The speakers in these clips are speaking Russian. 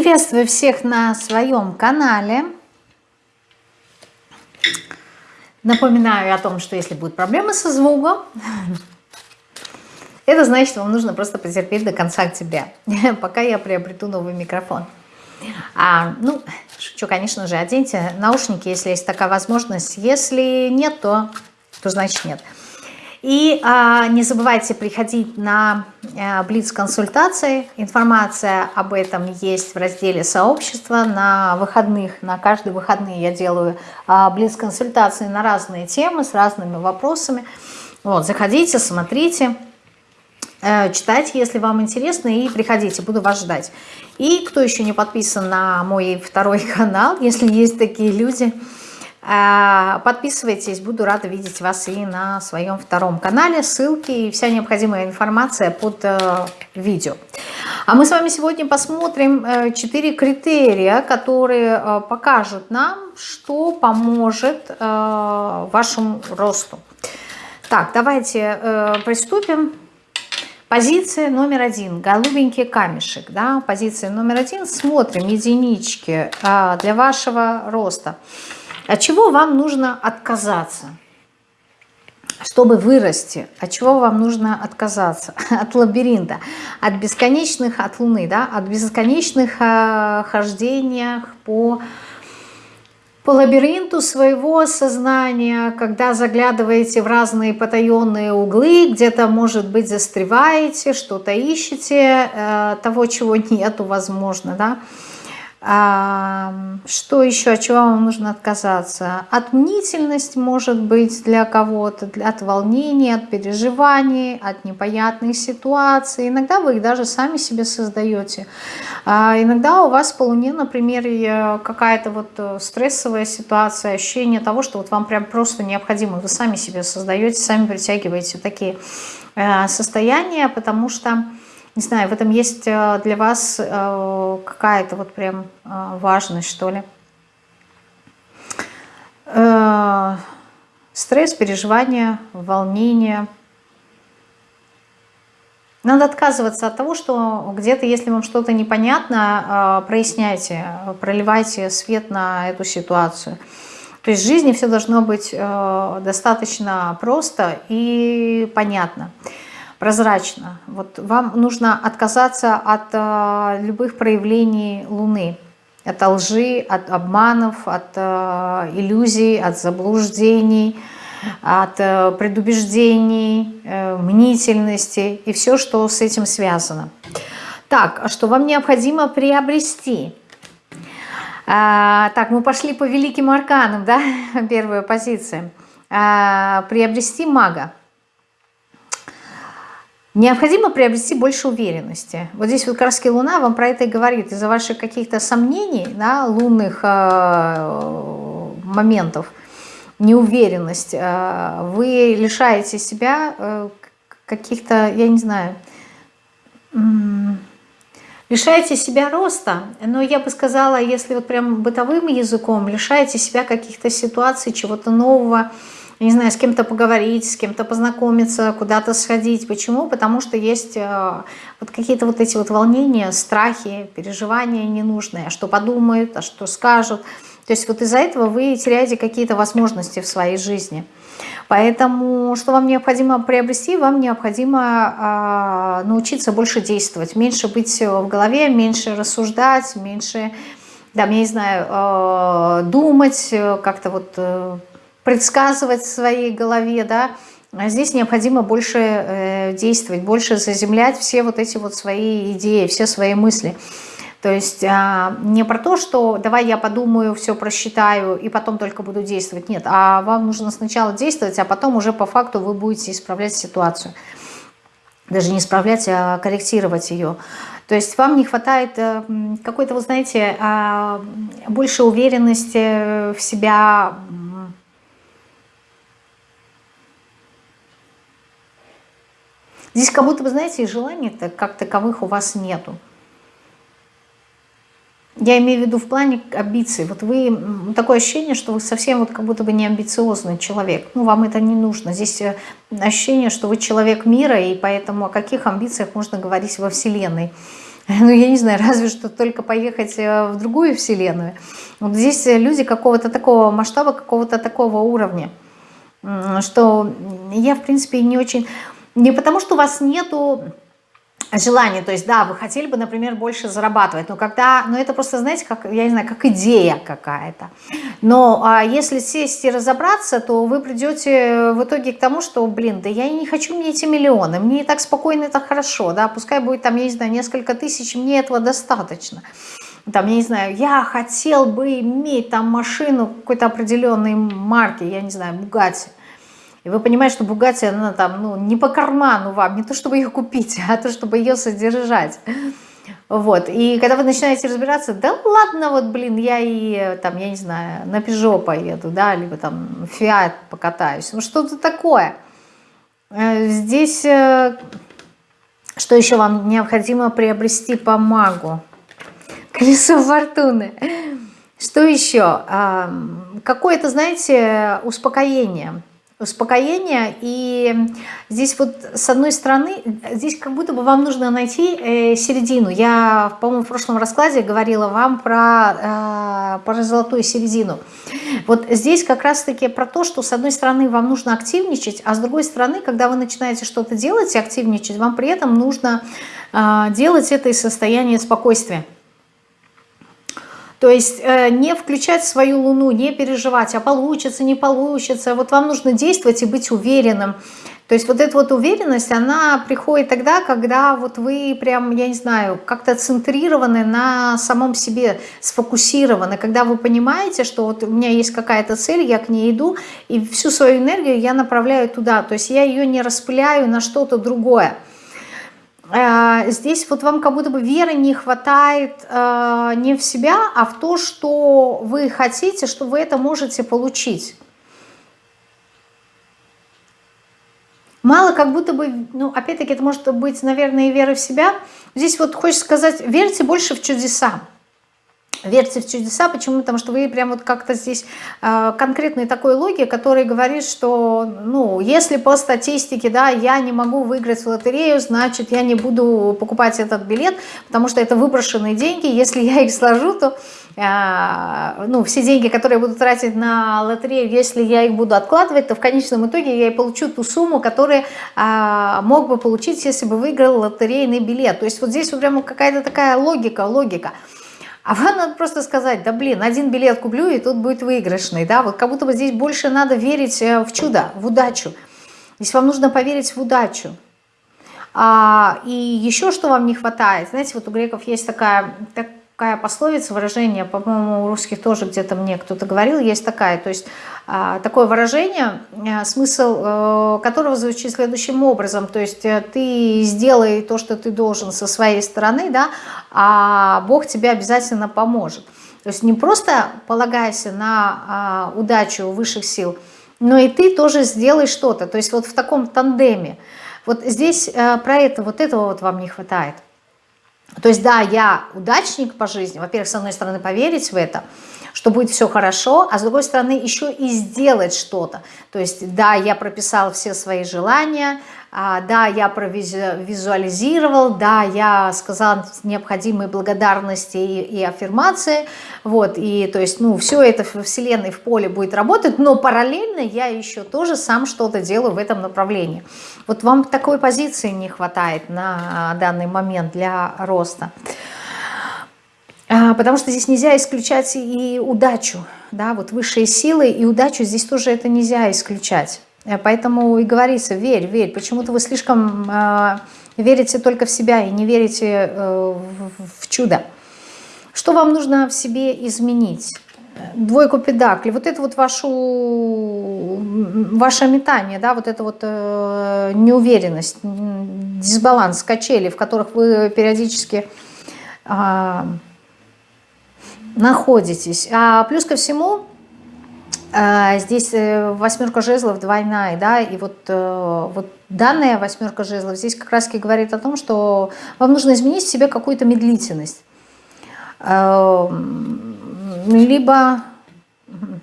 Приветствую всех на своем канале. Напоминаю о том, что если будут проблемы со звуком, это значит, вам нужно просто потерпеть до конца октября, пока я приобрету новый микрофон. А, ну, шучу, конечно же, оденьте наушники, если есть такая возможность. Если нет, то, то значит нет. И а, не забывайте приходить на а, Блиц-консультации. Информация об этом есть в разделе сообщества. На выходных, на каждые выходные я делаю а, Блиц-консультации на разные темы с разными вопросами. Вот, заходите, смотрите. Э, читайте, если вам интересно, и приходите, буду вас ждать. И кто еще не подписан на мой второй канал, если есть такие люди, подписывайтесь, буду рада видеть вас и на своем втором канале. Ссылки и вся необходимая информация под э, видео. А мы с вами сегодня посмотрим 4 критерия, которые покажут нам, что поможет вашему росту. Так, давайте приступим. Позиция номер один, голубенький камешек, да, позиция номер один, смотрим единички а, для вашего роста. От чего вам нужно отказаться, чтобы вырасти? От чего вам нужно отказаться? От лабиринта, от бесконечных, от Луны, да, от бесконечных а, хождениях по по лабиринту своего сознания, когда заглядываете в разные потаенные углы, где-то, может быть, застреваете, что-то ищете, э, того, чего нету, возможно, да, что еще, от чего вам нужно отказаться? От мнительности, может быть, для кого-то, от волнений, от переживаний, от непонятных ситуаций. Иногда вы их даже сами себе создаете. А иногда у вас по Луне, например, какая-то вот э, стрессовая ситуация, ощущение того, что вот вам прям просто необходимо, вы сами себе создаете, сами притягиваете такие э, состояния, потому что не знаю, в этом есть э, для вас э, какая-то вот прям э, важность, что ли. Стресс, переживания, волнение. Надо отказываться от того, что где-то, если вам что-то непонятно, проясняйте, проливайте свет на эту ситуацию. То есть в жизни все должно быть достаточно просто и понятно прозрачно. Вот вам нужно отказаться от э, любых проявлений Луны. От лжи, от обманов, от э, иллюзий, от заблуждений, от э, предубеждений, э, мнительности и все, что с этим связано. Так, а что вам необходимо приобрести? А, так, мы пошли по великим арканам, да, первая позиция. А, приобрести мага. Необходимо приобрести больше уверенности. Вот здесь вот как Луна вам про это и говорит. Из-за ваших каких-то сомнений, да, лунных э, моментов, неуверенность, э, вы лишаете себя э, каких-то, я не знаю, э, лишаете себя роста, но я бы сказала, если вот прям бытовым языком, лишаете себя каких-то ситуаций, чего-то нового, не знаю, с кем-то поговорить, с кем-то познакомиться, куда-то сходить. Почему? Потому что есть э, вот какие-то вот эти вот волнения, страхи, переживания ненужные, а что подумают, а что скажут. То есть вот из-за этого вы теряете какие-то возможности в своей жизни. Поэтому что вам необходимо приобрести? Вам необходимо э, научиться больше действовать, меньше быть в голове, меньше рассуждать, меньше, да, я не знаю, э, думать, как-то вот... Э, предсказывать в своей голове, да, а здесь необходимо больше э, действовать, больше заземлять все вот эти вот свои идеи, все свои мысли. То есть а, не про то, что давай я подумаю, все просчитаю и потом только буду действовать. Нет, а вам нужно сначала действовать, а потом уже по факту вы будете исправлять ситуацию. Даже не исправлять, а корректировать ее. То есть вам не хватает э, какой-то, вы знаете, а, больше уверенности в себя, Здесь как будто, вы знаете, и желаний -то как таковых у вас нету. Я имею в виду в плане амбиций. Вот вы, такое ощущение, что вы совсем вот как будто бы не амбициозный человек. Ну, вам это не нужно. Здесь э, ощущение, что вы человек мира, и поэтому о каких амбициях можно говорить во Вселенной. ну, я не знаю, разве что только поехать в другую вселенную. Вот здесь люди какого-то такого масштаба, какого-то такого уровня, что я, в принципе, не очень... Не потому, что у вас нету желание, то есть, да, вы хотели бы, например, больше зарабатывать, но когда, но это просто, знаете, как, я не знаю, как идея какая-то. Но а если сесть и разобраться, то вы придете в итоге к тому, что, блин, да я не хочу мне эти миллионы, мне и так спокойно, это хорошо, да, пускай будет там, я не знаю, несколько тысяч, мне этого достаточно. Там, я не знаю, я хотел бы иметь там машину какой-то определенной марки, я не знаю, Бугатти. И вы понимаете, что Бугатти, она там, ну, не по карману вам, не то, чтобы ее купить, а то, чтобы ее содержать. Вот, и когда вы начинаете разбираться, да ладно, вот, блин, я и, там, я не знаю, на Пежо поеду, да, либо там Фиат покатаюсь, ну, что-то такое. Э, здесь, э, что еще вам необходимо приобрести по магу? Колесо фортуны. Что еще? Какое-то, знаете, успокоение успокоение. И здесь вот с одной стороны, здесь как будто бы вам нужно найти э, середину. Я, по-моему, в прошлом раскладе говорила вам про, э, про золотую середину. Вот здесь как раз-таки про то, что с одной стороны вам нужно активничать, а с другой стороны, когда вы начинаете что-то делать и активничать, вам при этом нужно э, делать это из состояния спокойствия. То есть э, не включать свою луну, не переживать, а получится, не получится. Вот вам нужно действовать и быть уверенным. То есть вот эта вот уверенность, она приходит тогда, когда вот вы прям, я не знаю, как-то центрированы на самом себе, сфокусированы, когда вы понимаете, что вот у меня есть какая-то цель, я к ней иду, и всю свою энергию я направляю туда, то есть я ее не распыляю на что-то другое. Э, здесь вот вам как будто бы веры не хватает э, не в себя, а в то, что вы хотите, что вы это можете получить. Мало как будто бы, ну, опять-таки, это может быть, наверное, и вера в себя. Здесь вот хочется сказать, верьте больше в чудеса. Верьте в чудеса. Почему? Потому что вы прям вот как-то здесь э, конкретной такой логики, который говорит, что, ну, если по статистике, да, я не могу выиграть в лотерею, значит, я не буду покупать этот билет, потому что это выброшенные деньги. Если я их сложу, то, э, ну, все деньги, которые я буду тратить на лотерею, если я их буду откладывать, то в конечном итоге я и получу ту сумму, которую э, мог бы получить, если бы выиграл лотерейный билет. То есть вот здесь вот прямо какая-то такая логика, логика. А вам надо просто сказать, да блин, один билет куплю, и тут будет выигрышный. Да? Вот как будто бы здесь больше надо верить э, в чудо, в удачу. Здесь вам нужно поверить в удачу. А, и еще что вам не хватает, знаете, вот у греков есть такая, так, такая пословица, выражение, по-моему, у русских тоже где-то мне кто-то говорил, есть такая, то есть такое выражение, а, смысл э, которого звучит следующим образом, то есть э, ты сделай то, что ты должен со своей стороны, да, а Бог тебе обязательно поможет. То есть не просто полагайся на а, удачу высших сил, но и ты тоже сделай что-то, то есть вот в таком тандеме. Вот здесь э, про это, вот этого вот вам не хватает. То есть, да, я удачник по жизни, во-первых, с одной стороны, поверить в это, что будет все хорошо, а с другой стороны, еще и сделать что-то. То есть, да, я прописал все свои желания, а, да, я провизуализировал, да, я сказал необходимые благодарности и, и аффирмации, вот, и то есть, ну, все это в вселенной, в поле будет работать, но параллельно я еще тоже сам что-то делаю в этом направлении. Вот вам такой позиции не хватает на данный момент для роста. А, потому что здесь нельзя исключать и удачу, да, вот высшие силы и удачу здесь тоже это нельзя исключать. Э, поэтому и говорится, верь, верь. Почему-то вы слишком э, верите только в себя и не верите э, в, чудо. Что вам нужно в себе изменить? Двойку педакли. Вот это вот вашу, ваше метание, да, вот это вот э, неуверенность, дисбаланс, качели, в которых вы периодически э, находитесь. А плюс ко всему, а, здесь э, восьмерка жезлов двойная, да, и вот, э, вот данная восьмерка жезлов здесь как раз говорит о том, что вам нужно изменить в себе какую-то медлительность. Эм, либо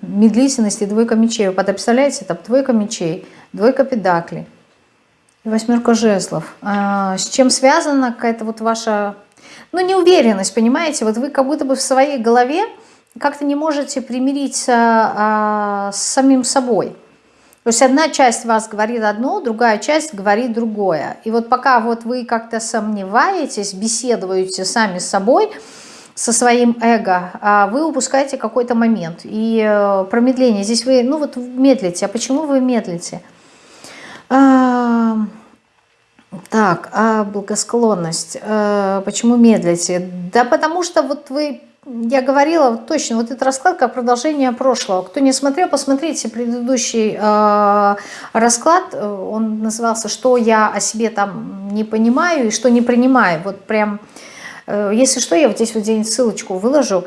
медлительность и двойка мечей. Вы представляете, это двойка мечей, двойка педакли. Восьмерка жезлов. А, с чем связана какая-то вот ваша, ну, неуверенность, понимаете? Вот вы как будто бы в своей голове как-то не можете примириться а, с самим собой. То есть одна часть вас говорит одно, другая часть говорит другое. И вот пока вот вы как-то сомневаетесь, беседуете сами с собой, со своим эго, а вы упускаете какой-то момент. И э, промедление, здесь вы, ну вот медлите. А почему вы медлите? А, так, а благосклонность. А, почему медлите? Да потому что вот вы, я говорила точно, вот этот расклад как продолжение прошлого. Кто не смотрел, посмотрите предыдущий э, расклад. Он назывался «Что я о себе там не понимаю и что не принимаю». Вот прям, э, если что, я вот здесь вот где-нибудь ссылочку выложу.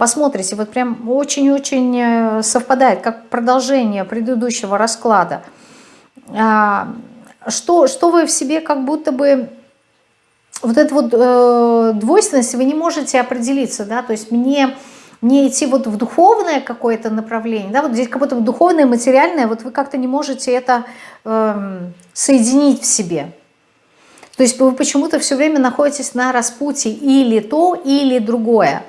Посмотрите, вот прям очень-очень совпадает, как продолжение предыдущего расклада. А, что, что вы в себе как будто бы... Вот эту вот э, двойственность вы не можете определиться, да, то есть мне, мне идти вот в духовное какое-то направление, да, вот здесь как будто бы духовное, материальное, вот вы как-то не можете это э, соединить в себе. То есть вы почему-то все время находитесь на распутье или то, или другое.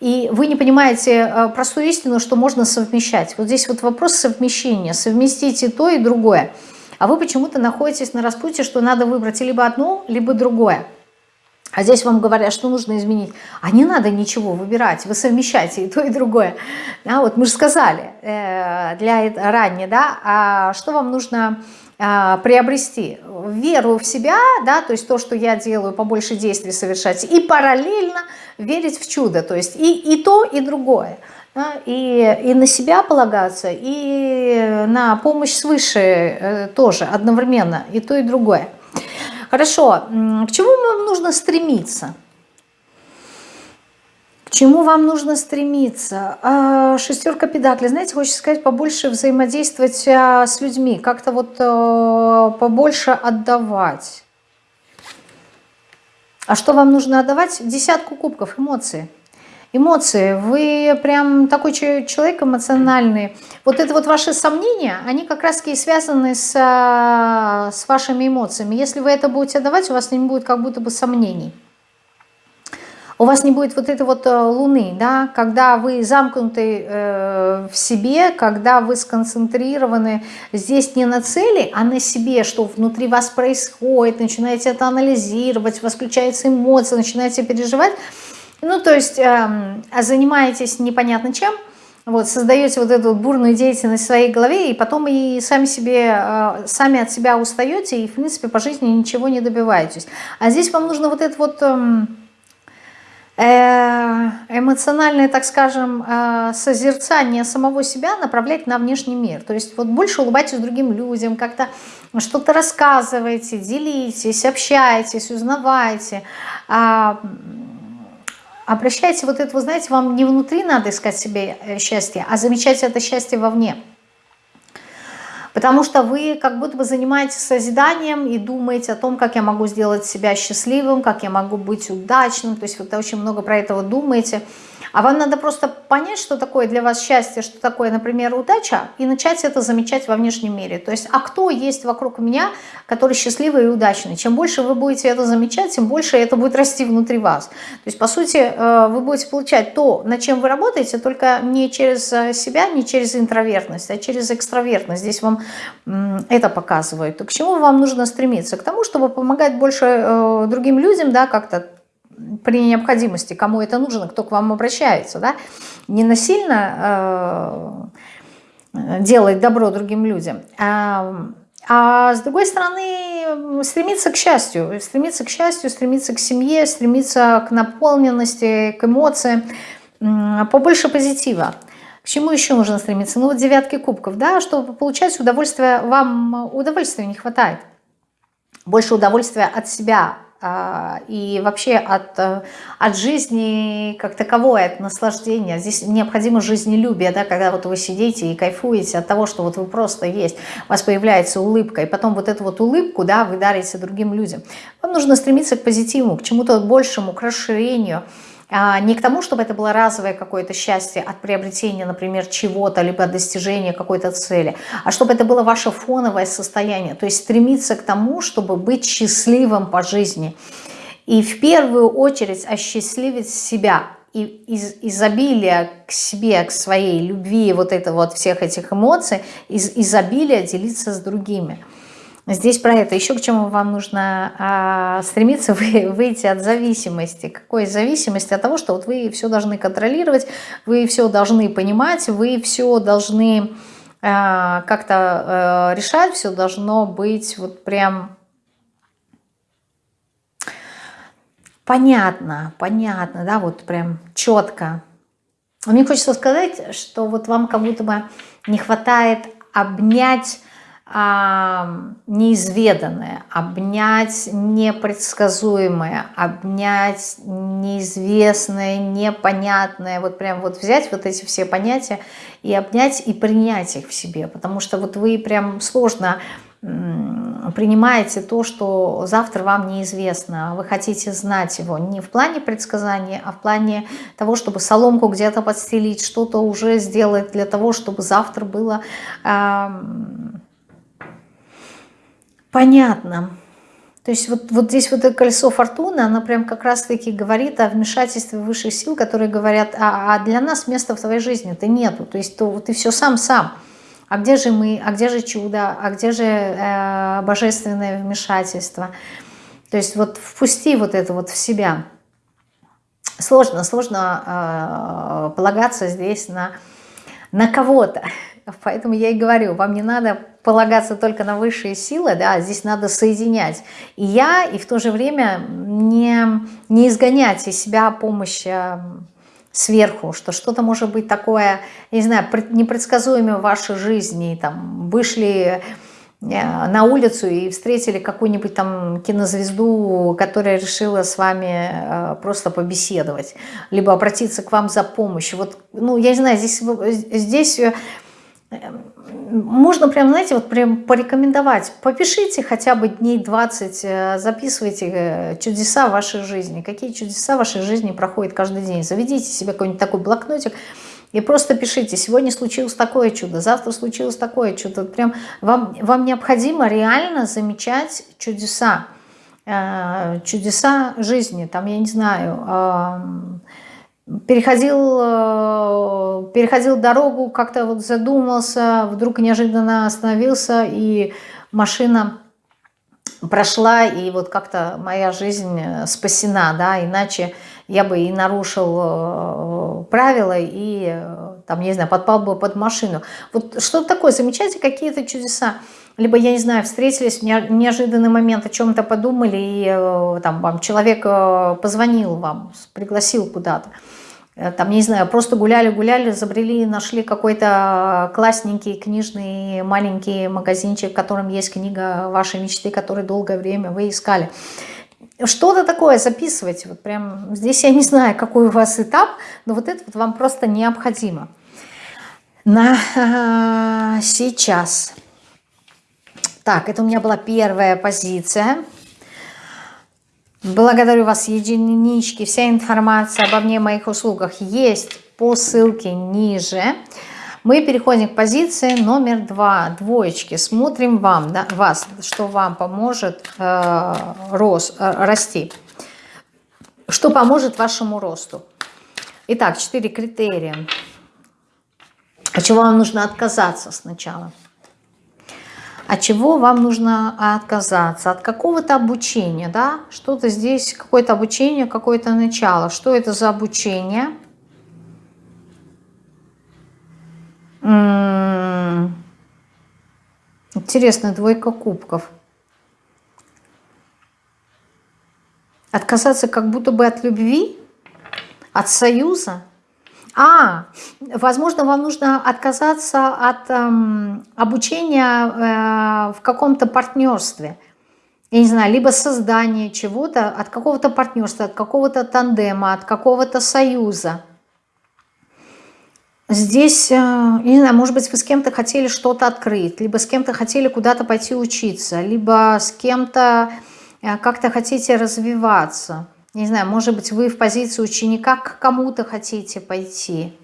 И вы не понимаете э, простую истину, что можно совмещать. Вот здесь вот вопрос совмещения. Совместить и то, и другое а вы почему-то находитесь на распутье, что надо выбрать либо одно, либо другое. А здесь вам говорят, что нужно изменить. А не надо ничего выбирать, вы совмещаете и то, и другое. Да, вот мы же сказали э, для ранее, да, а что вам нужно приобрести? Веру в себя, да, то есть то, что я делаю, побольше действий совершать, и параллельно верить в чудо, то есть и, и то, и другое да, и, и на себя полагаться, и на помощь свыше э, тоже одновременно, и то, и другое. Хорошо, к чему вам нужно стремиться? Чему вам нужно стремиться? А, шестерка педаклей. Знаете, хочется сказать, побольше взаимодействовать а, с людьми, как-то вот а, побольше отдавать. А что вам нужно отдавать? Десятку кубков, эмоции эмоции, вы прям такой человек эмоциональный. Вот это вот ваши сомнения, они как раз таки связаны с, а, с вашими эмоциями. Если вы это будете давать, у вас не будет как будто бы сомнений. У вас не будет вот этой вот э, луны, да, когда вы замкнуты э, в себе, когда вы сконцентрированы здесь не на цели, а на себе, что внутри вас происходит, начинаете это анализировать, у вас включаются эмоции, начинаете переживать – ну, то есть э, занимаетесь непонятно чем, вот, создаете вот эту бурную деятельность в своей голове, и потом и сами, себе, э, сами от себя устаете, и, в принципе, по жизни ничего не добиваетесь. А здесь вам нужно вот это вот... Э, эмоциональное, так скажем, э, созерцание самого себя направлять на внешний мир. То есть вот больше улыбайтесь другим людям, как-то что-то рассказывайте, делитесь, общайтесь, узнавайте. А, обращайте вот это, вы знаете, вам не внутри надо искать себе э, счастье, а замечать это счастье вовне. Потому что вы как будто бы занимаетесь созиданием и думаете о том, как я могу сделать себя счастливым, как я могу быть удачным. То есть вы очень много про это думаете. А вам надо просто понять, что такое для вас счастье, что такое, например, удача, и начать это замечать во внешнем мире. То есть, а кто есть вокруг меня, который счастливый и удачный? Чем больше вы будете это замечать, тем больше это будет расти внутри вас. То есть, по сути, э, вы будете получать то, над чем вы работаете, только не через э, себя, не через интровертность, а через экстравертность. Здесь вам это показывают. К чему вам нужно стремиться? К тому, чтобы помогать больше э, другим людям, да, как-то при необходимости, кому это нужно, кто к вам обращается, да, не насильно э, делать добро другим людям, а, а с другой стороны стремиться к счастью, стремиться к счастью, стремиться к семье, стремиться к наполненности, к эмоциям, побольше позитива. К чему еще нужно стремиться? Ну вот девятки кубков, да, чтобы получать удовольствие, вам удовольствия не хватает. Больше удовольствия от себя, и вообще от, э, от жизни как таковой, от наслаждения. Здесь необходимо жизнелюбие, да, когда вот вы сидите и кайфуете от того, что вот вы просто есть, у вас появляется улыбка, и потом вот эту вот улыбку, да, вы дарите другим людям. Вам нужно стремиться к позитиву, к чему-то большему, к расширению, а, не к тому, чтобы это было разовое какое-то счастье от приобретения, например, чего-то, либо от достижения какой-то цели, а чтобы это было ваше фоновое состояние, то есть стремиться к тому, чтобы быть счастливым по жизни. И в первую очередь осчастливить себя, и из изобилия к себе, к своей любви, вот это вот всех этих эмоций, из изобилия делиться с другими – Здесь про это. Еще к чему вам нужно а, стремиться вы, выйти от зависимости. Какой зависимости? От того, что вот вы все должны контролировать, вы все должны понимать, вы все должны а, как-то а, решать, все должно быть вот прям понятно, понятно, да, вот прям четко. Мне хочется сказать, что вот вам как будто бы не хватает обнять неизведанное, обнять непредсказуемое, обнять неизвестное, непонятное, вот прям вот взять вот эти все понятия и обнять и принять их в себе, потому что вот вы прям сложно принимаете то, что завтра вам неизвестно, вы хотите знать его не в плане предсказания, а в плане того, чтобы соломку где-то подстелить, что-то уже сделать для того, чтобы завтра было Понятно. То есть вот, вот здесь вот это колесо фортуны, оно прям как раз-таки говорит о вмешательстве высших сил, которые говорят, а, а для нас места в твоей жизни-то нету. То есть то, ты все сам-сам. А где же мы, а где же чудо, а где же э, божественное вмешательство? То есть вот впусти вот это вот в себя. Сложно, сложно э, полагаться здесь на, на кого-то. Поэтому я и говорю, вам не надо полагаться только на высшие силы, да, здесь надо соединять. И я, и в то же время не, не изгонять из себя помощь э, сверху, что что-то может быть такое, не знаю, непредсказуемое в вашей жизни, там, вышли э, на улицу и встретили какую-нибудь там кинозвезду, которая решила с вами э, просто побеседовать, либо обратиться к вам за помощью. Вот, ну, я не знаю, здесь, здесь можно прям, знаете, вот прям порекомендовать. Попишите хотя бы дней 20, э, записывайте э, чудеса вашей жизни. Какие чудеса вашей жизни проходят каждый день. Заведите себе какой-нибудь такой блокнотик и просто пишите. Сегодня случилось такое чудо, завтра случилось такое чудо. Прям вам, вам необходимо реально замечать чудеса. Э, чудеса жизни. Там, я не знаю переходил, э, переходил дорогу, как-то вот задумался, вдруг неожиданно остановился, и машина прошла, и вот как-то моя жизнь э, спасена, да, иначе я бы и нарушил э, правила, и там, не знаю, подпал бы под машину. Вот что такое, замечайте какие-то чудеса. Либо, я не знаю, встретились в неожиданный момент, о чем-то подумали, и там вам человек позвонил вам, пригласил куда-то. Э, там, не знаю, просто гуляли-гуляли, забрели, нашли какой-то классненький книжный маленький магазинчик, в котором есть книга вашей мечты, которой долгое время вы искали. Что-то такое записывайте. Вот прям здесь я не знаю, какой у вас этап, но вот это вот вам просто необходимо. На э, сейчас. Так, это у меня была первая позиция. Благодарю вас, единички. Вся информация обо мне, моих услугах есть по ссылке ниже. Мы переходим к позиции номер два, двоечки. Смотрим вам, да, вас, что вам поможет э, рос, э, расти. Что поможет вашему росту. Итак, четыре критерия. От чего вам нужно отказаться сначала? От чего вам нужно отказаться, от какого-то обучения, да, что-то здесь, какое-то обучение, какое-то начало. Что это за обучение? Интересно, двойка кубков. Отказаться как будто бы от любви, от союза – а, возможно, вам нужно отказаться от эм, обучения э, в каком-то партнерстве. Я не знаю, либо создание чего-то, от какого-то партнерства, от какого-то тандема, от какого-то союза. Здесь, э, не знаю, может быть, вы с кем-то хотели что-то открыть, либо с кем-то хотели куда-то пойти учиться, либо с кем-то э, как-то хотите развиваться. Не знаю, может быть, вы в позиции ученика к кому-то хотите пойти.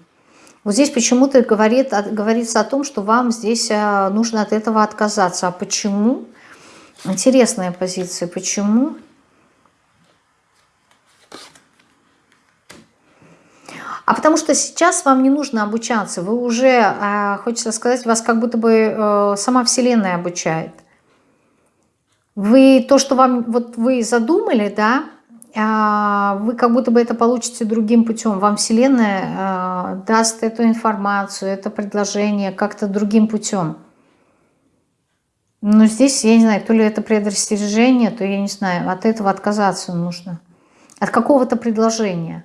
Вот здесь почему-то говорит, говорится о том, что вам здесь э, нужно от этого отказаться. А почему? Интересная позиция. Почему? А потому что сейчас вам не нужно обучаться. Вы уже, э, хочется сказать, вас как будто бы э, сама Вселенная обучает. Вы то, что вам вот вы задумали, да, вы как будто бы это получите другим путем. Вам Вселенная а, даст эту информацию, это предложение как-то другим путем. Но здесь, я не знаю, то ли это предостережение, то я не знаю, от этого отказаться нужно. От какого-то предложения.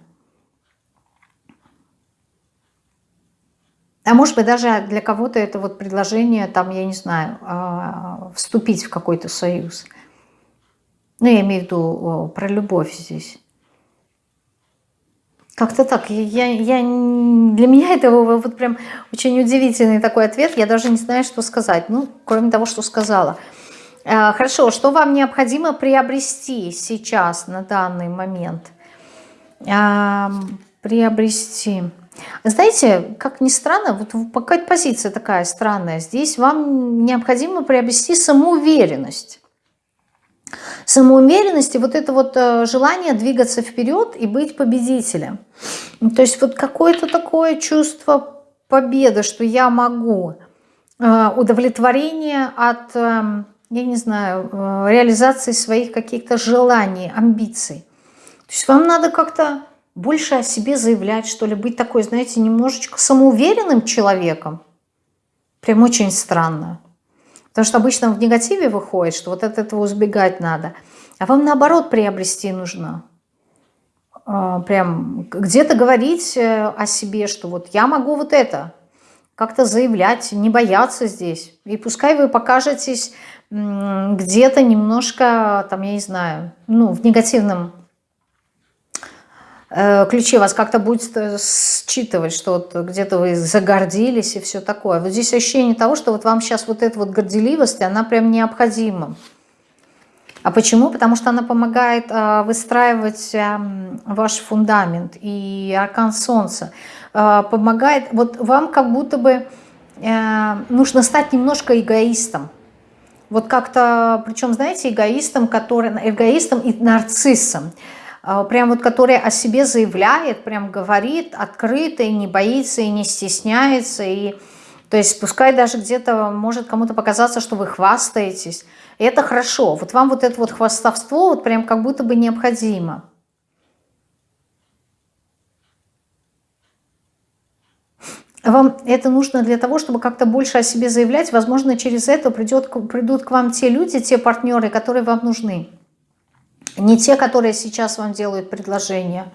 А может быть, даже для кого-то это вот предложение, там, я не знаю, а, вступить в какой-то союз – ну, я имею в виду про любовь здесь. Как-то так. Я, я, для меня это вот прям очень удивительный такой ответ. Я даже не знаю, что сказать. Ну, кроме того, что сказала. А, хорошо, что вам необходимо приобрести сейчас, на данный момент? Приобрести. Знаете, как ни странно, вот какая-то позиция такая странная. Здесь вам необходимо приобрести самоуверенность самоуверенности, вот это вот э, желание двигаться вперед и быть победителем. То есть вот какое-то такое чувство победы, что я могу, э, удовлетворение от, эм, я не знаю, э, реализации своих каких-то желаний, амбиций. То есть вам надо как-то больше о себе заявлять, что ли, быть такой, знаете, немножечко самоуверенным человеком. Прям очень странно. Потому что обычно в негативе выходит, что вот от этого избегать надо. А вам наоборот приобрести нужно. А, прям где-то говорить э, о себе, что вот я могу вот это. Как-то заявлять, не бояться здесь. И пускай вы покажетесь где-то немножко, там, я не знаю, ну, в негативном ключи вас как-то будет э, считывать, что вот где-то вы загордились и все такое. Вот здесь ощущение того, что вот вам сейчас вот эта вот горделивость, она прям необходима. А почему? Потому что она помогает э, выстраивать ваш фундамент. И аркан солнца помогает, вот вам как будто бы нужно стать немножко эгоистом. Вот как-то, причем, знаете, эгоистом, который, эгоистом и нарциссом. А, прям вот которая о себе заявляет, прям говорит открыто и не боится, и не стесняется, и то есть пускай даже где-то может кому-то показаться, что вы хвастаетесь. И это хорошо. Вот вам вот это вот хвастовство вот прям как будто бы необходимо. Вам это нужно для того, чтобы как-то больше о себе заявлять. Возможно, через это придет, придут к вам те люди, те партнеры, которые вам нужны. Не те, которые сейчас вам делают предложение,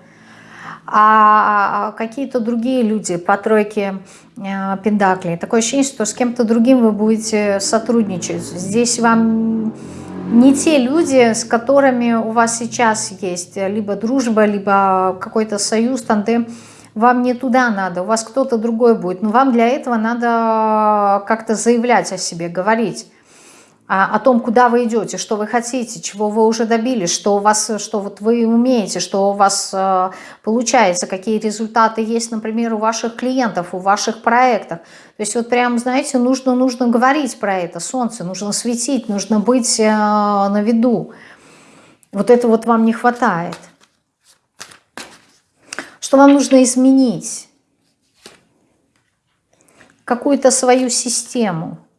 а какие-то другие люди по тройке э, пендаклей. Такое ощущение, что с кем-то другим вы будете сотрудничать. Здесь вам не те люди, с которыми у вас сейчас есть либо дружба, либо какой-то союз, тандем, вам не туда надо, у вас кто-то другой будет. Но вам для этого надо как-то заявлять о себе, говорить о том, куда вы идете, что вы хотите, чего вы уже добились, что у вас, что вот вы умеете, что у вас э, получается, какие результаты есть, например, у ваших клиентов, у ваших проектов. То есть вот прям, знаете, нужно, нужно говорить про это, солнце, нужно светить, нужно быть э, на виду. Вот это вот вам не хватает. Что вам нужно изменить? Какую-то свою систему а,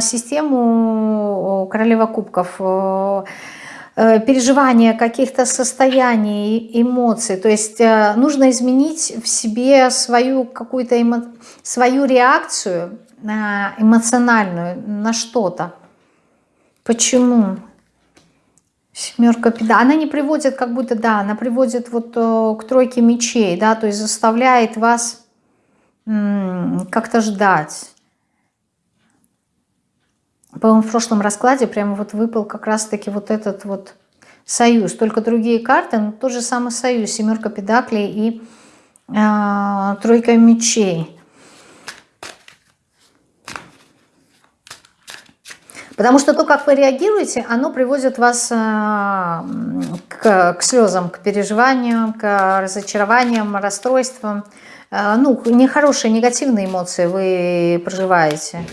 систему королева кубков, э, переживания каких-то состояний, эмоций. То есть э, нужно изменить в себе свою какую-то эмо... свою реакцию эмоциональную на что-то. Почему? Семерка педа. Она не приводит, как будто, да, она приводит вот э, к тройке мечей, да, то есть заставляет вас как-то ждать по-моему, в прошлом раскладе прямо вот выпал как раз-таки вот этот вот союз. Только другие карты, но тот же самый союз. Семерка педаклей и э, тройка мечей. Потому что то, как вы реагируете, оно приводит вас к, к слезам, к переживаниям, к разочарованиям, расстройствам. Ну, нехорошие, негативные эмоции вы проживаете.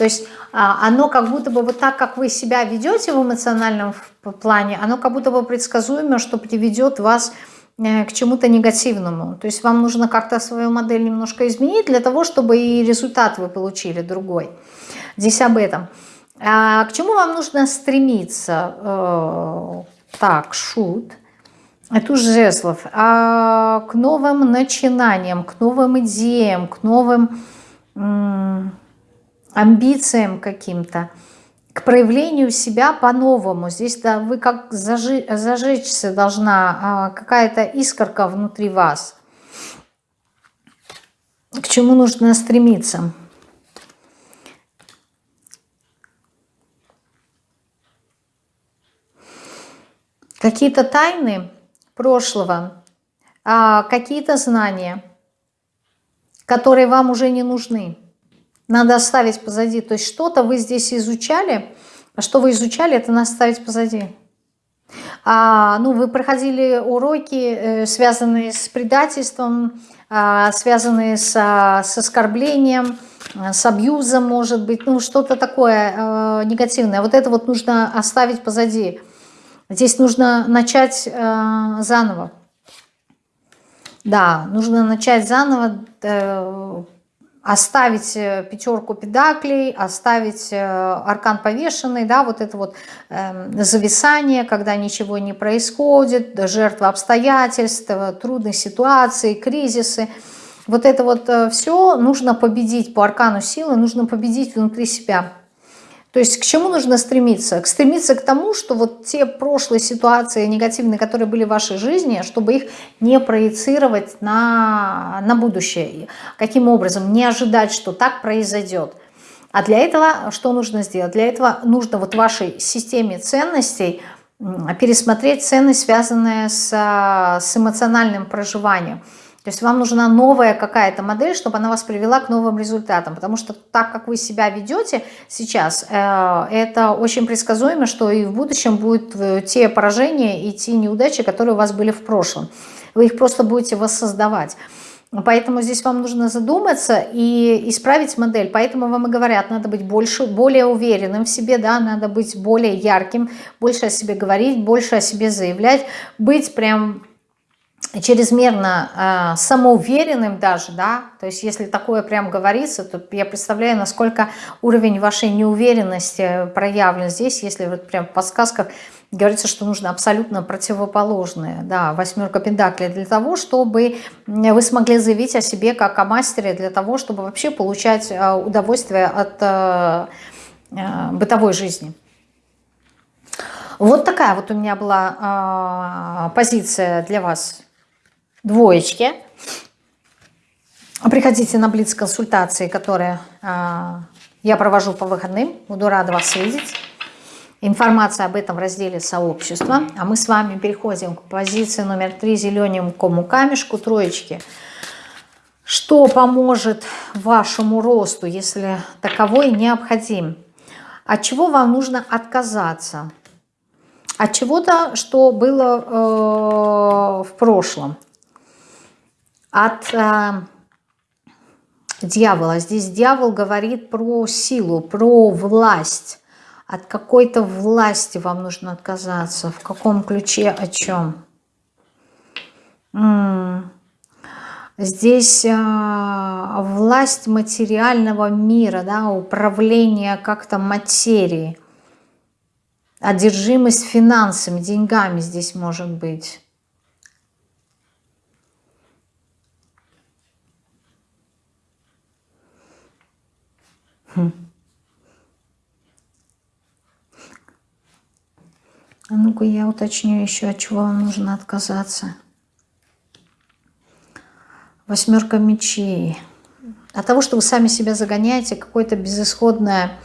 То есть а, оно как будто бы вот так, как вы себя ведете в эмоциональном плане, оно как будто бы предсказуемо, что приведет вас э, к чему-то негативному. То есть вам нужно как-то свою модель немножко изменить для того, чтобы и результат вы получили другой. Здесь об этом. А к чему вам нужно стремиться? Э, так, шут. Это уже жезлов. А к новым начинаниям, к новым идеям, к новым амбициям каким-то, к проявлению себя по-новому. Здесь да, вы как зажи, зажечься должна а, какая-то искорка внутри вас. К чему нужно стремиться? Какие-то тайны прошлого, а, какие-то знания, которые вам уже не нужны надо оставить позади. То есть что-то вы здесь изучали, а что вы изучали, это надо оставить позади. А, ну, вы проходили уроки, э, связанные с предательством, а, связанные с, с оскорблением, с абьюзом, может быть, ну, что-то такое э, негативное. Вот это вот нужно оставить позади. Здесь нужно начать э, заново. Да, нужно начать заново, оставить э, пятерку педаклей, оставить э, аркан повешенный, да, вот это вот э, зависание, когда ничего не происходит, жертва обстоятельств, трудные ситуации, кризисы. Вот это вот э, все нужно победить по аркану силы, нужно победить внутри себя. То есть к чему нужно стремиться? Стремиться к тому, что вот те прошлые ситуации негативные, которые были в вашей жизни, чтобы их не проецировать на, на будущее. Каким образом? Не ожидать, что так произойдет. А для этого что нужно сделать? Для этого нужно вот вашей системе ценностей пересмотреть ценность, связанные с, с эмоциональным проживанием. То есть вам нужна новая какая-то модель, чтобы она вас привела к новым результатам. Потому что так, как вы себя ведете сейчас, э, это очень предсказуемо, что и в будущем будут э, те поражения и те неудачи, которые у вас были в прошлом. Вы их просто будете воссоздавать. Поэтому здесь вам нужно задуматься и исправить модель. Поэтому вам и говорят, надо быть больше, более уверенным в себе, да, надо быть более ярким, больше о себе говорить, больше о себе заявлять, быть прям чрезмерно э, самоуверенным даже, да, то есть если такое прям говорится, то я представляю, насколько уровень вашей неуверенности проявлен здесь, если вот прям в подсказках говорится, что нужно абсолютно противоположное, да, восьмерка пентаклей, для того, чтобы вы смогли заявить о себе как о мастере, для того, чтобы вообще получать э, удовольствие от э, э, бытовой жизни. Вот такая вот у меня была э, позиция для вас двоечки. Приходите на Блиц-консультации, которые э, я провожу по выходным. Буду рада вас видеть. Информация об этом в разделе сообщества. А мы с вами переходим к позиции номер три зелененькому камешку, троечки. Что поможет вашему росту, если таковой необходим? От чего вам нужно отказаться? От чего-то, что было э, в прошлом от э, дьявола. Здесь дьявол говорит про силу, про власть. От какой-то власти вам нужно отказаться. В каком ключе, о чем? М -м. Здесь э, власть материального мира, да, управление как-то материей. Одержимость финансами, деньгами здесь может быть. А ну-ка я уточню еще, от чего вам нужно отказаться. Восьмерка мечей. От того, что вы сами себя загоняете, какое-то безысходное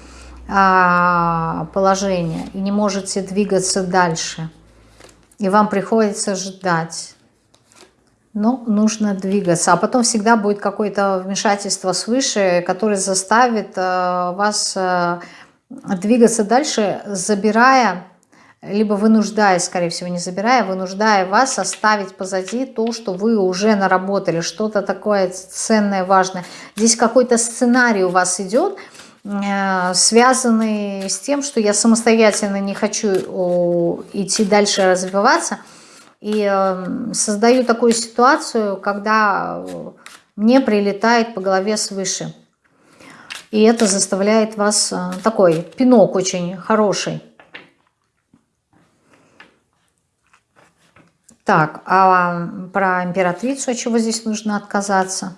а, положение и не можете двигаться дальше. И вам приходится ждать. Ну, нужно двигаться. А потом всегда будет какое-то вмешательство свыше, которое заставит э, вас э, двигаться дальше, забирая, либо вынуждая, скорее всего, не забирая, вынуждая вас оставить позади то, что вы уже наработали, что-то такое ценное, важное. Здесь какой-то сценарий у вас идет, э, связанный с тем, что я самостоятельно не хочу идти дальше развиваться, и эм, создаю такую ситуацию, когда мне прилетает по голове свыше. И это заставляет вас э, такой пинок очень хороший. Так, а про императрицу, от чего здесь нужно отказаться?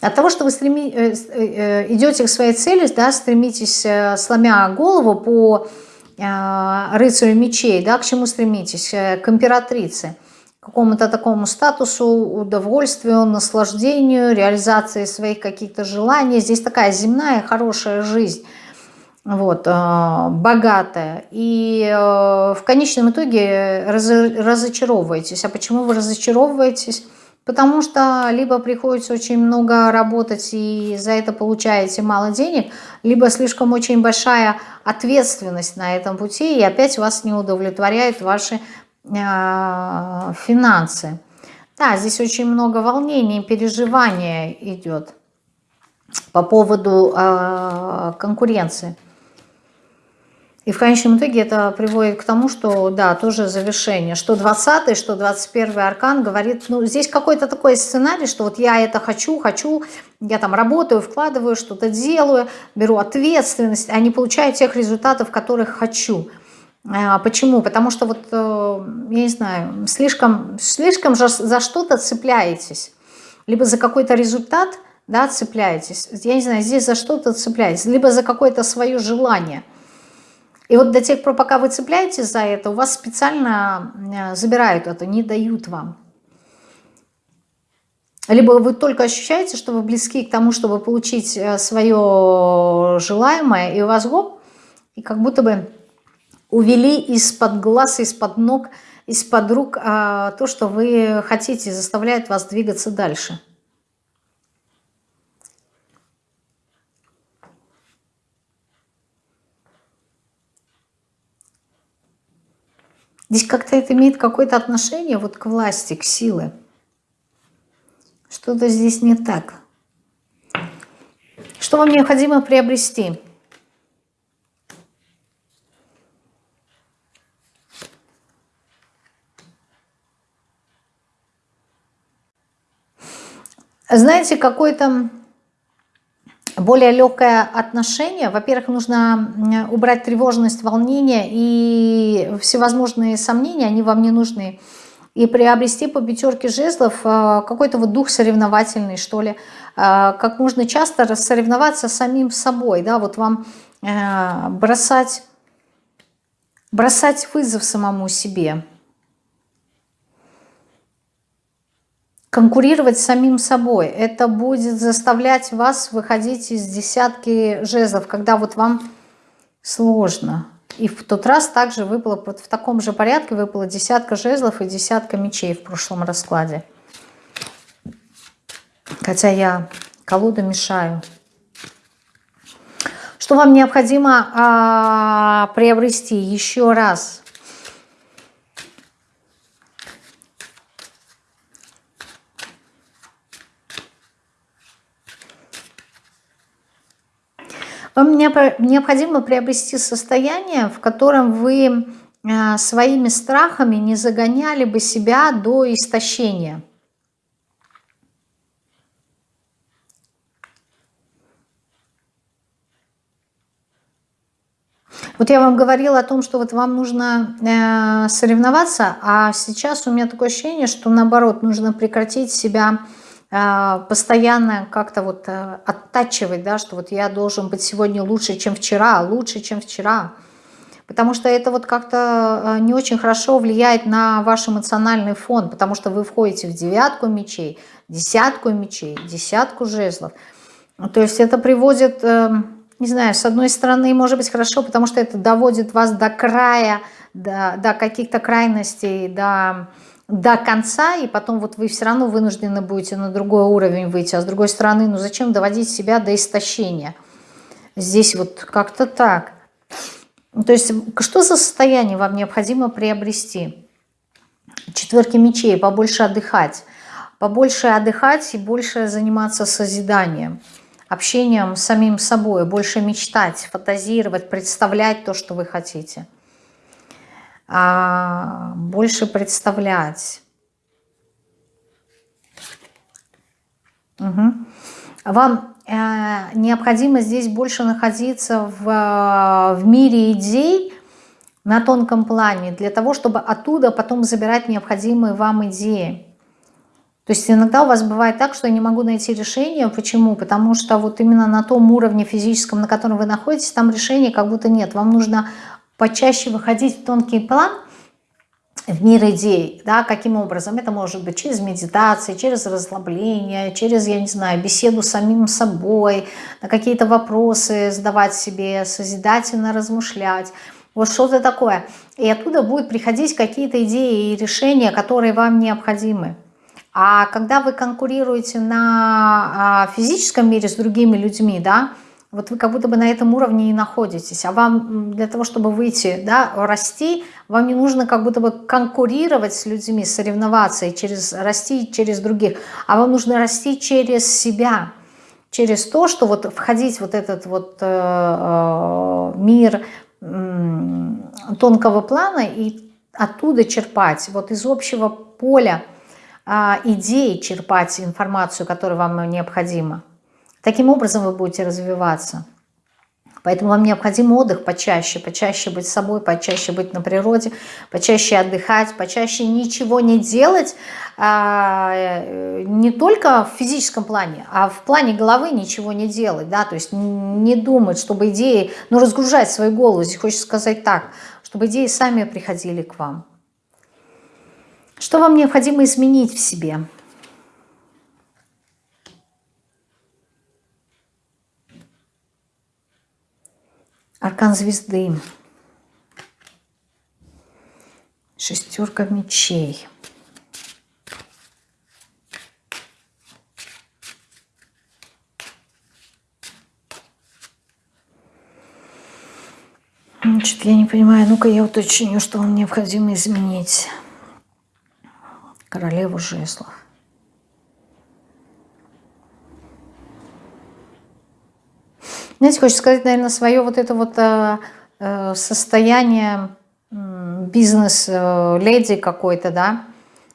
От того, что вы стреми... Э, э, идете к своей цели, да, стремитесь, сломя голову по рыцарю мечей, да, к чему стремитесь? К императрице какому-то такому статусу, удовольствию, наслаждению, реализации своих каких-то желаний. Здесь такая земная хорошая жизнь, вот, э, богатая. И э, в конечном итоге разочаровываетесь. А почему вы разочаровываетесь? Потому что либо приходится очень много работать и за это получаете мало денег, либо слишком очень большая ответственность на этом пути, и опять вас не удовлетворяют ваши а, финансы. Да, здесь очень много волнений, переживания идет по поводу э, конкуренции. И в конечном итоге это приводит к тому, что, да, тоже завершение. Что 20 что 21 аркан говорит, ну, здесь какой-то такой сценарий, что вот я это хочу, хочу, я там работаю, вкладываю, что-то делаю, беру ответственность, а не получаю тех результатов, которых хочу. А, почему? Потому что вот, э, я не знаю, слишком, слишком же за что-то цепляетесь. Либо за какой-то результат да, цепляетесь. Я не знаю, здесь за что-то цепляетесь. Либо за какое-то свое желание. И вот до тех пор, пока вы цепляетесь за это, у вас специально э, забирают это, не дают вам. Либо вы только ощущаете, что вы близки к тому, чтобы получить э, свое желаемое, и у вас гоп, и как будто бы увели из-под глаз, из-под ног, из-под рук а, то, что вы хотите, заставляет вас двигаться дальше. Здесь как-то это имеет какое-то отношение вот к власти, к силе. Что-то здесь не так. Что вам необходимо приобрести? знаете, какое-то более легкое отношение. Во-первых, нужно убрать тревожность, волнение и всевозможные сомнения, они вам не нужны. И приобрести по пятерке жезлов э, какой-то вот дух соревновательный, что ли. Э, как можно часто соревноваться самим собой, да, вот вам э, бросать, бросать вызов самому себе. Конкурировать с самим собой. Это будет заставлять вас выходить из десятки жезлов, когда вот вам сложно. И в тот раз также выпало, в таком же порядке выпало десятка жезлов и десятка мечей в прошлом раскладе. Хотя я колоду мешаю. Что вам необходимо а, приобрести еще раз? Вам необходимо приобрести состояние, в котором вы э, своими страхами не загоняли бы себя до истощения. Вот я вам говорила о том, что вот вам нужно э, соревноваться, а сейчас у меня такое ощущение, что наоборот, нужно прекратить себя а, постоянно как-то вот э, оттачивать, да, что вот я должен быть сегодня лучше, чем вчера, лучше, чем вчера. Потому что это вот как-то э, не очень хорошо влияет на ваш эмоциональный фон, потому что вы входите в девятку мечей, десятку мечей, десятку жезлов. То есть это приводит, э, не знаю, с одной стороны, может быть хорошо, потому что это доводит вас до края, до, до каких-то крайностей, до до конца, и потом вот вы все равно вынуждены будете на другой уровень выйти. А с другой стороны, ну зачем доводить себя до истощения? Здесь вот как-то так. То есть что за состояние вам необходимо приобрести? Четверки мечей, побольше отдыхать. Побольше отдыхать и больше заниматься созиданием, общением с самим собой, больше мечтать, фантазировать, представлять то, что вы хотите а, больше представлять. Угу. Вам э, необходимо здесь больше находиться в, в мире идей на тонком плане, для того, чтобы оттуда потом забирать необходимые вам идеи. То есть иногда у вас бывает так, что я не могу найти решение. Почему? Потому что вот именно на том уровне физическом, на котором вы находитесь, там решения как будто нет. Вам нужно почаще выходить в тонкий план, в мир идей, да, каким образом? Это может быть через медитации, через расслабление, через, я не знаю, беседу с самим собой, на какие-то вопросы задавать себе, созидательно размышлять, вот что-то такое. И оттуда будут приходить какие-то идеи и решения, которые вам необходимы. А когда вы конкурируете на а, физическом мире с другими людьми, да, вот вы как будто бы на этом уровне и находитесь. А вам для того, чтобы выйти, да, расти, вам не нужно как будто бы конкурировать с людьми, соревноваться и через, расти через других. А вам нужно расти через себя, через то, что вот входить вот этот вот э, э, мир э, тонкого плана и оттуда черпать, вот из общего поля э, идей черпать информацию, которая вам необходима. Таким образом вы будете развиваться. Поэтому вам необходим отдых почаще, почаще быть собой, почаще быть на природе, почаще отдыхать, почаще ничего не делать, а, не только в физическом плане, а в плане головы ничего не делать, да, то есть не думать, чтобы идеи, ну разгружать свою голову, здесь хочется сказать так, чтобы идеи сами приходили к вам. Что вам необходимо изменить в себе? Аркан звезды. Шестерка мечей. Значит, я не понимаю. Ну-ка я уточню, что вам необходимо изменить. Королеву жезлов. Знаете, хочется сказать, наверное, свое вот это вот э, э состояние бизнес-леди какой-то, да,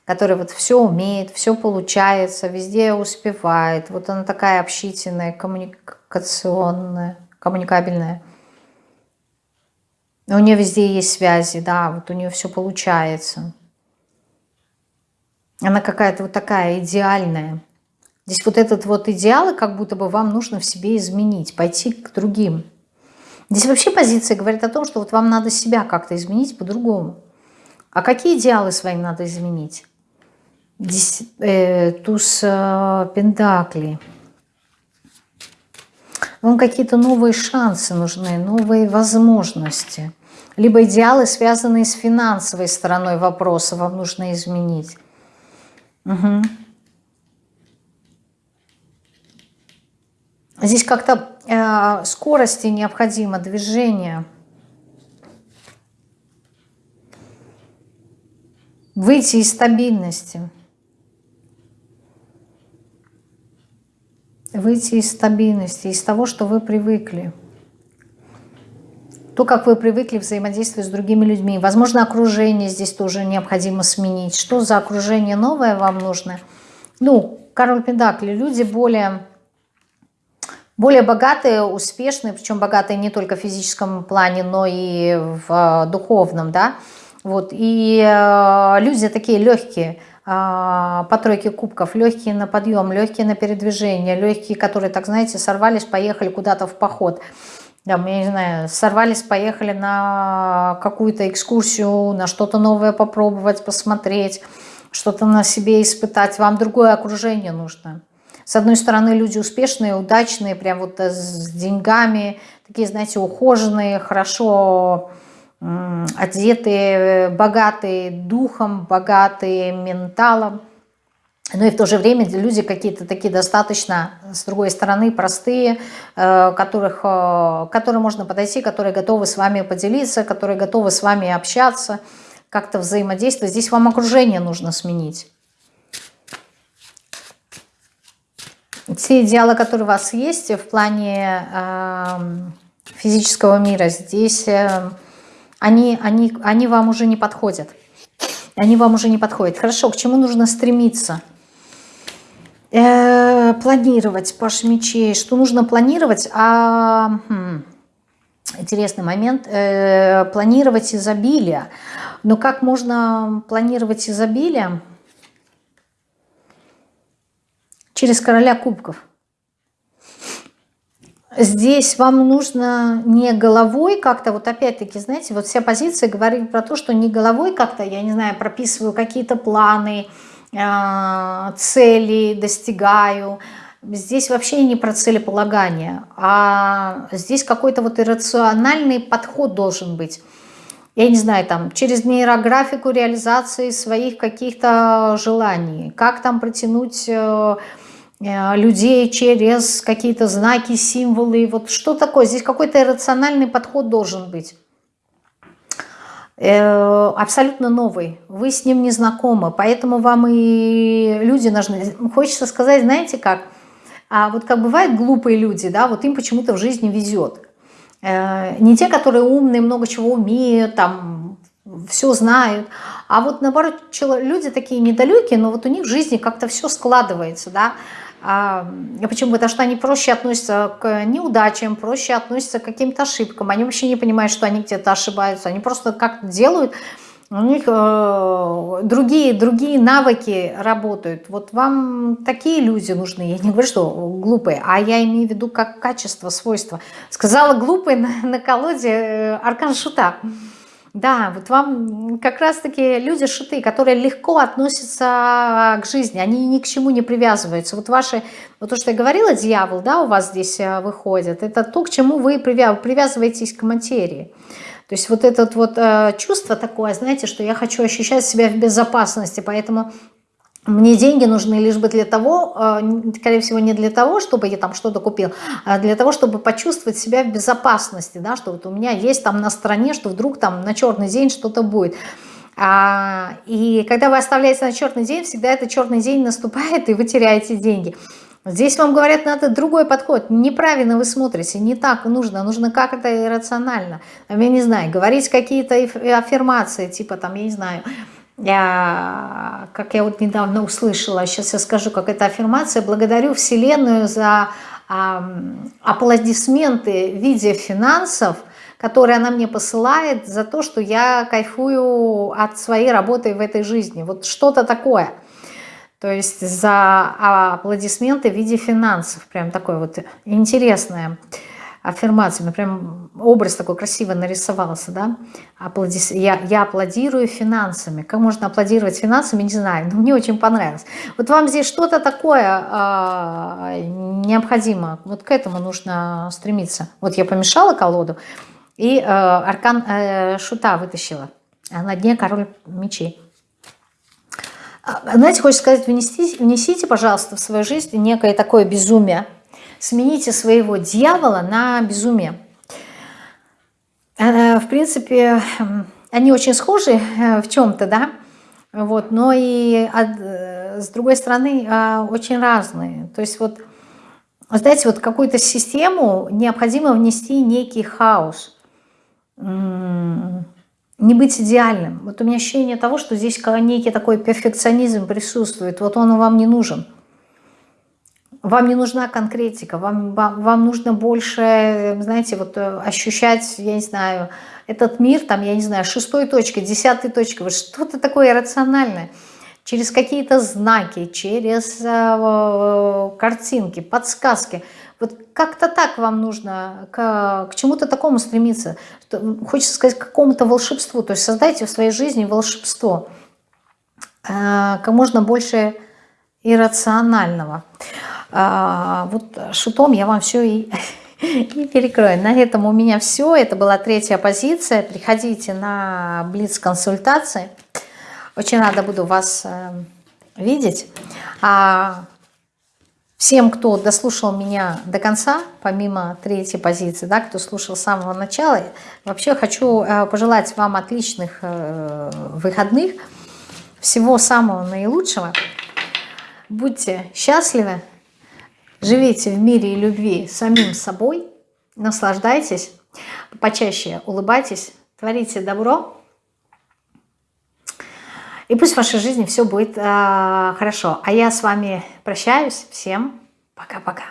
который вот все умеет, все получается, везде успевает. Вот она такая общительная, коммуникационная, коммуникабельная. У нее везде есть связи, да, вот у нее все получается. Она какая-то вот такая идеальная. Здесь вот этот вот идеал, как будто бы вам нужно в себе изменить, пойти к другим. Здесь вообще позиция говорит о том, что вот вам надо себя как-то изменить по-другому. А какие идеалы свои надо изменить? Здесь э, туз э, пентакли. Вам какие-то новые шансы нужны, новые возможности. Либо идеалы, связанные с финансовой стороной вопроса, вам нужно изменить. Угу. Здесь как-то э, скорости необходимо, движение. Выйти из стабильности. Выйти из стабильности, из того, что вы привыкли. То, как вы привыкли взаимодействовать с другими людьми. Возможно, окружение здесь тоже необходимо сменить. Что за окружение новое вам нужно? Ну, король Педакли, люди более более богатые, успешные, причем богатые не только в физическом плане, но и в э, духовном, да, вот, и э, люди такие легкие, э, по тройке кубков, легкие на подъем, легкие на передвижение, легкие, которые, так знаете, сорвались, поехали куда-то в поход, там, я не знаю, сорвались, поехали на какую-то экскурсию, на что-то новое попробовать, посмотреть, что-то на себе испытать, вам другое окружение нужно. С одной стороны, люди успешные, удачные, прям вот э, с деньгами, такие, знаете, ухоженные, хорошо одетые, богатые духом, богатые менталом. Но и в то же время люди какие-то такие достаточно, с другой стороны, простые, э, которых, э, которые можно подойти, которые готовы с вами поделиться, которые готовы с вами общаться, как-то взаимодействовать. Здесь вам окружение нужно сменить. Те идеалы, которые у вас есть в плане э, физического мира, здесь э, они, они, они вам уже не подходят. Они вам уже не подходят. Хорошо, к чему нужно стремиться? Э, планировать, Паш мечей. Что нужно планировать? А, хм, интересный момент. Э, планировать изобилие. Но как можно планировать изобилие? Через короля кубков. Здесь вам нужно не головой как-то, вот опять-таки, знаете, вот вся позиция говорит про то, что не головой как-то, я не знаю, прописываю какие-то планы, а, цели, достигаю. Здесь вообще не про целеполагание, а здесь какой-то вот иррациональный подход должен быть. Я не знаю, там, через нейрографику реализации своих каких-то желаний, как там протянуть э, людей через какие-то знаки, символы. Вот что такое? Здесь какой-то иррациональный подход должен быть. Э, абсолютно новый. Вы с ним не знакомы, поэтому вам и люди нужны. Хочется сказать, знаете как? А вот как бывают глупые люди, да, вот им почему-то в жизни везет. Э, не те, которые умные, много чего умеют, там, все знают, а вот наоборот, люди такие недалекие, но вот у них в жизни как-то все складывается, да, почему? Потому что они проще относятся к неудачам, проще относятся к каким-то ошибкам. Они вообще не понимают, что они где-то ошибаются. Они просто как-то делают, у них э, другие, другие навыки работают. Вот вам такие люди нужны. Я не говорю, что глупые, а я имею в виду как качество, свойство. Сказала глупый на, на колоде э, Аркан Шута. Да, вот вам как раз-таки люди шиты, которые легко относятся к жизни, они ни к чему не привязываются. Вот ваши, вот то, что я говорила, дьявол, да, у вас здесь э, выходит, это то, к чему вы привязываетесь к материи. То есть вот это вот э, чувство такое, знаете, что я хочу ощущать себя в безопасности, поэтому мне деньги нужны лишь бы для того, э, скорее всего, не для того, чтобы я там что-то купил, а для того, чтобы почувствовать себя в безопасности, да, что вот у меня есть там на стороне, что вдруг там на черный день что-то будет. А, и когда вы оставляете на черный день, всегда этот черный день наступает, и вы теряете деньги. Здесь вам говорят, надо другой подход. Неправильно вы смотрите, не так нужно, нужно как-то иррационально. Я не знаю, говорить какие-то аффирмации, типа там, я не знаю, я, как я вот недавно услышала, сейчас я скажу, как эта аффирмация, благодарю Вселенную за аплодисменты в виде финансов, которые она мне посылает за то, что я кайфую от своей работы в этой жизни. Вот что-то такое. То есть за аплодисменты в виде финансов. Прям такое вот интересное аффирмациями. Прям образ такой красиво нарисовался, да. Аплодис... Я, я аплодирую финансами. Как можно аплодировать финансами, не знаю, но мне очень понравилось. Вот вам здесь что-то такое э, необходимо. Вот к этому нужно стремиться. Вот я помешала колоду и э, аркан э, шута вытащила. А на дне король мечей. А, знаете, хочется сказать, внести, внесите, пожалуйста, в свою жизнь некое такое безумие, Смените своего дьявола на безумие. Э, в принципе, они очень схожи э, в чем-то, да, вот, но и э, с другой стороны очень разные. То есть вот, знаете, вот какую-то систему необходимо внести некий хаос, не быть идеальным. Вот у меня ощущение того, что здесь некий такой перфекционизм присутствует, вот он вам не нужен. Вам не нужна конкретика, вам, вам, вам нужно больше, знаете, вот э, ощущать, я не знаю, этот мир, там, я не знаю, шестой точкой, десятой точкой, вот что-то такое рациональное, через какие-то знаки, через э, картинки, подсказки. Вот как-то так вам нужно к, к чему-то такому стремиться. Хочется сказать, к какому-то волшебству. То есть создайте в своей жизни волшебство. Э, как можно больше иррационального. А, вот шутом я вам все и, И перекрою. На этом у меня все. Это была третья позиция. Приходите на Блиц-консультации. Очень рада буду вас э, видеть. А всем, кто дослушал меня до конца, помимо третьей позиции, да, кто слушал с самого начала, вообще хочу э, пожелать вам отличных э, выходных, всего самого наилучшего. Будьте счастливы, живите в мире и любви самим собой, наслаждайтесь, почаще улыбайтесь, творите добро, и пусть в вашей жизни все будет э, хорошо. А я с вами прощаюсь. Всем пока-пока.